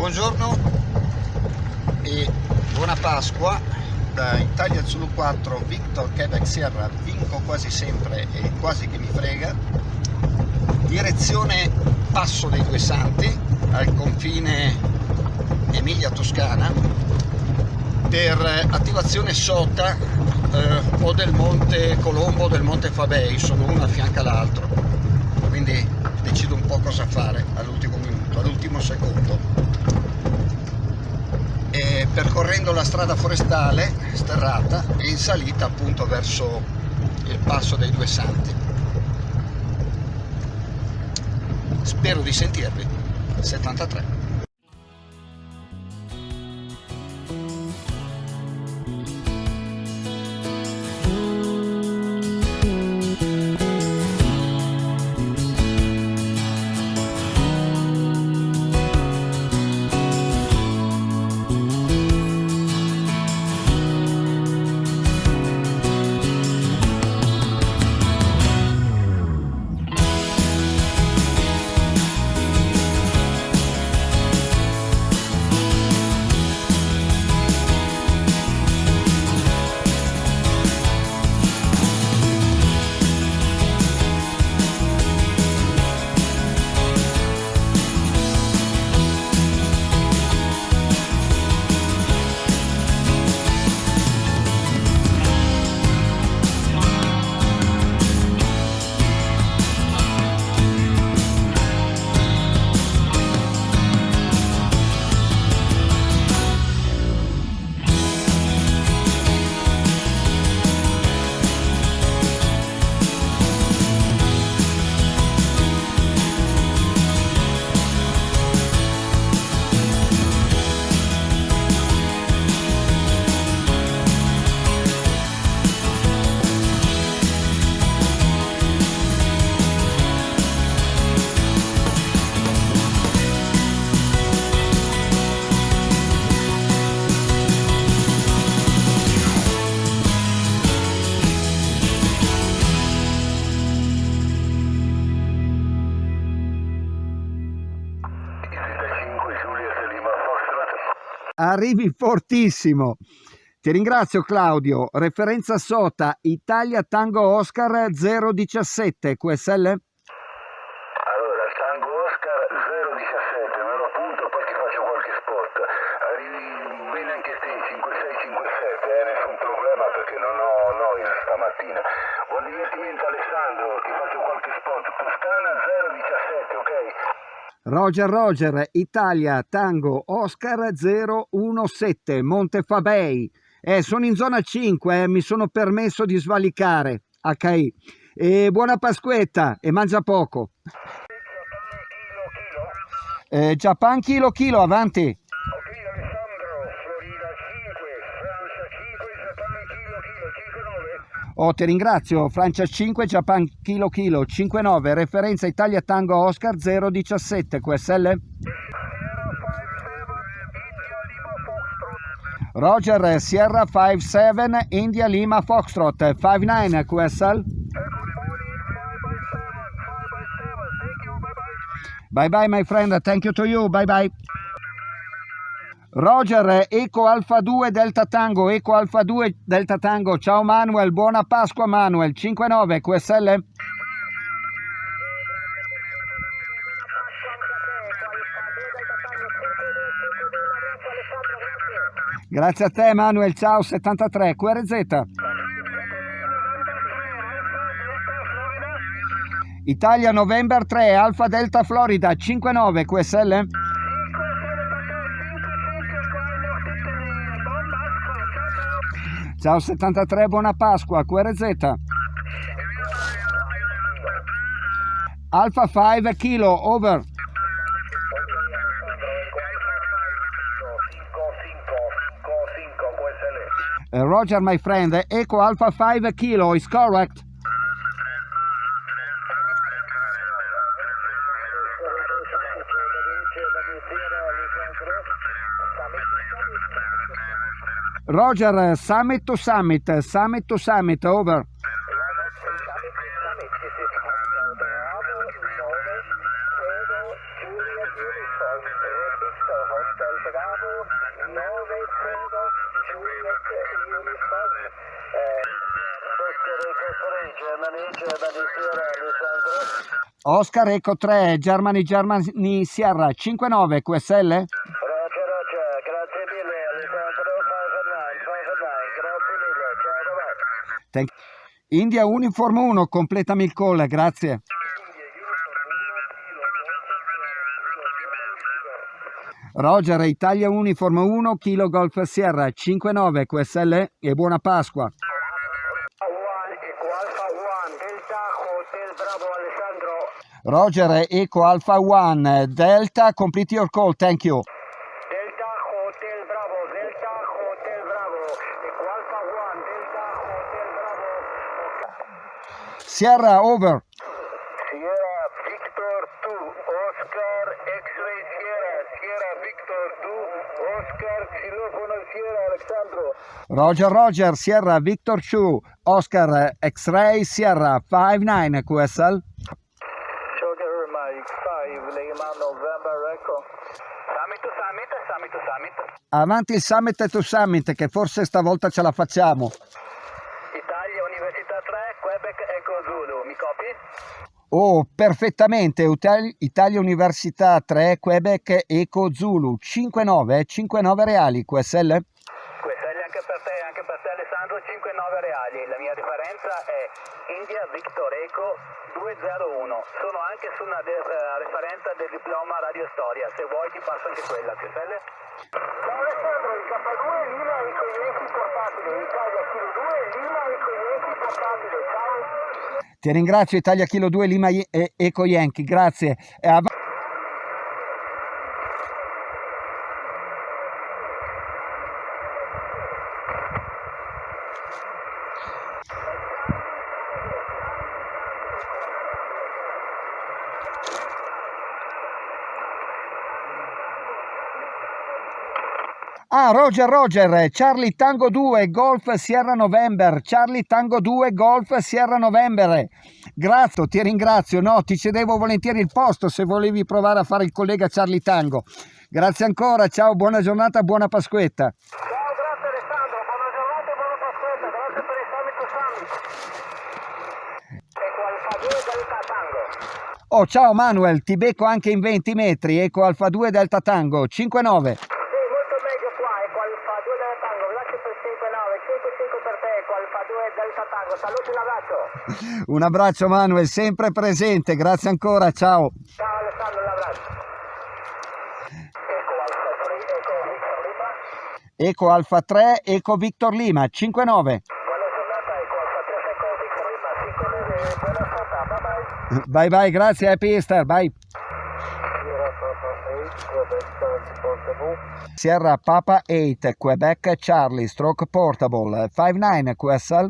Buongiorno e buona Pasqua da Italia Zulu 4 Victor Quebec Sierra vinco quasi sempre e quasi che mi frega. Direzione Passo dei Due Santi al confine Emilia-Toscana per attivazione SOTA eh, o del Monte Colombo o del Monte Fabei sono uno a fianco all'altro. Quindi decido un po' cosa fare all'ultimo minuto, all'ultimo secondo percorrendo la strada forestale sterrata e in salita appunto verso il passo dei due santi. Spero di sentirvi 73 arrivi fortissimo. Ti ringrazio Claudio. Referenza SOTA Italia Tango Oscar 017 QSL? Allora, Tango Oscar 017, me lo appunto poi ti faccio qualche spot. Arrivi bene anche te, 5657, eh, nessun problema perché non ho noia stamattina. Buon divertimento Alessandro, ti faccio qualche spot. Toscana 017, ok? Roger Roger, Italia, Tango, Oscar 017, Montefabei. Eh, sono in zona 5, eh, mi sono permesso di svalicare. HI. E buona Pasquetta e mangia poco. Eh, Japan chilo chilo, avanti. Oh, ti ringrazio, Francia 5, Japan Kilo Kilo 59, referenza Italia Tango Oscar 017, QSL? Roger, Sierra 57, India Lima Foxtrot 59, QSL? Bye bye my friend, thank you to you, bye bye. Roger, Eco Alfa 2 Delta Tango, Eco Alfa 2 Delta Tango, ciao Manuel, buona Pasqua Manuel, 59 QSL? Grazie a te Manuel, ciao 73 QRZ. Italia November 3 Alfa Delta Florida 59 QSL? Ciao 73, buona Pasqua, QRZ. Alpha 5 kilo, over. Uh, Roger, my friend, Echo Alpha 5 kilo is correct. Roger, summit to summit, summit to summit, over. Hotel Bravo, 9 Tango, Juliet Uniform. Oscar Eco 3, Germany, Germany Sierra, Alessandro. Oscar Eco 3, Germany Germany Sierra 59 QSL. Roger, Roger, grazie mille Alessandro, 509, 509, grazie mille, ciao, bye bye. Thank- India Uniform 1, completami il call, grazie. Roger, Italia Uniform 1, Kilo Golf Sierra 59 QSL e buona Pasqua. 1, Eco Alpha 1, Delta Hotel Bravo Alessandro. Roger, Eco Alpha 1, Delta, complete your call, thank you. Delta Hotel Bravo, Delta Hotel Bravo, Eco Alpha 1, Delta Hotel Bravo. Sierra, over. Sierra Victor 2, Oscar X-Ray Sierra, Sierra Victor 2, Oscar Xilofono Sierra Alexandro. Roger, Roger, Sierra Victor 2, Oscar X-Ray Sierra 59 QSL. Sugar Mike 5, Lima November Echo. Summit to Summit, Summit to Summit. Avanti il summit to summit che forse stavolta ce la facciamo. Italia Università 3, Quebec Echo Zulu, mi copi? Oh, perfettamente, Italia Università 3, Quebec, Eco Zulu, 59, 59 reali, QSL? È anche per te, anche per te Alessandro, 5-9 reali. La mia differenza è India Victor Eco 201. Sono anche su una de- eh, referenza del diploma Radio Storia, se vuoi ti passo anche quella, QSL? Ciao Alessandro, il K2 Lima e i coglienti portatili, Italia Kilo 2 Lima e i coglienti portatili, ciao! Ti ringrazio Italia Kilo 2 Lima e Eco Yankee, grazie. Roger, Roger, Charlie Tango 2, Golf Sierra November, Charlie Tango 2, Golf Sierra November. Grazie, ti ringrazio, no, ti cedevo volentieri il posto se volevi provare a fare il collega Charlie Tango. Grazie ancora, ciao, buona giornata, buona Pasquetta. Ciao, grazie Alessandro, buona giornata buona Pasquetta, grazie per il Summit to Summit. Alfa 2 Delta Tango. Oh, ciao Manuel, ti becco anche in 20 metri, Eco Alfa 2 Delta Tango, 5-9. Sì, molto meglio qua, ecco Alfa 2 Delta Tango, grazie per 5-9, 5-5 per te, ecco Alfa 2 Delta Tango, saluti un abbraccio. Un abbraccio Manuel, sempre presente, grazie ancora, ciao. Ciao Alessandro, un abbraccio. Ecco Alfa 3, ecco Victor Lima. Eco Alfa 3, Eco Victor Lima, 5-9. Buona giornata, ecco Alfa 3, ecco Victor Lima, 5-9, buona serata, bye bye. Bye bye, grazie, Happy Easter, bye. Sierra Papa 8, Quebec Charlie Portable. Sierra Papa 8, Quebec Charlie, Stroke Portable, 5-9 QSL. Yes, sir.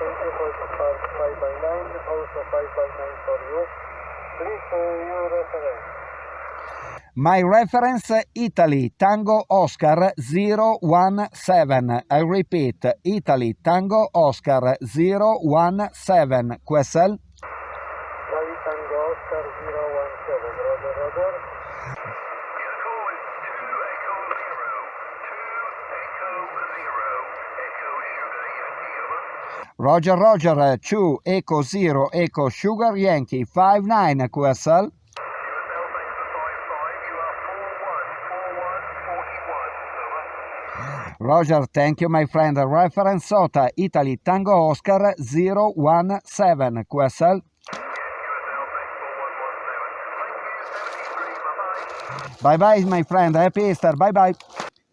Thank you for the part 5 by 9, also 5 by 9 for you. Please, uh, your reference. My reference Italy Tango Oscar 017. I repeat, Italy Tango Oscar 017 QSL. Charlie Tango Oscar 017, Roger, Roger. Roger Roger 2 Echo 0 Echo Sugar Yankee 59 QSL. Roger, thank you my friend. Reference SOTA Italy Tango Oscar 017 QSL. Bye bye my friend, happy Easter, bye bye.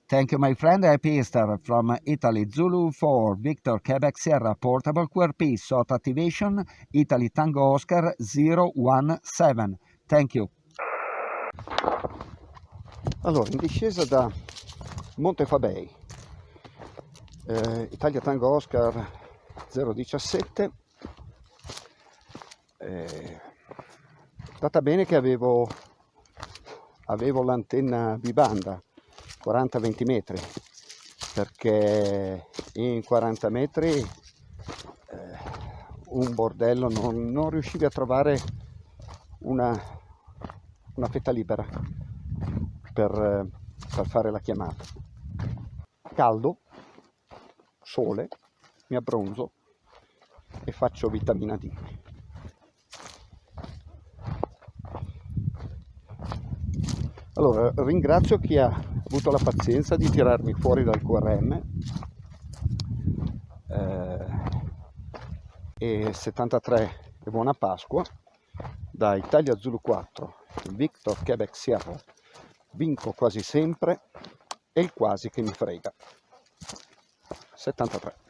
Thank you my friend, happy Easter from Italy Zulu 4 Victor Quebec Sierra Portable QRP SOTA Activation Italy Tango Oscar 017. Thank you. Allora, in discesa da Montefabei, eh, Italia Tango Oscar 017, eh, data bene che avevo, avevo l'antenna bibanda 40-20 metri, perché in 40 metri eh, un bordello non, non riuscivi a trovare una, una fetta libera per, eh, per fare la chiamata. Caldo, sole, mi abbronzo e faccio vitamina D. Allora, ringrazio chi ha avuto la pazienza di tirarmi fuori dal QRM eh, e 73 e buona Pasqua da Italia Zulu 4 Victor Quebec Sierra vinco quasi sempre e il quasi che mi frega 73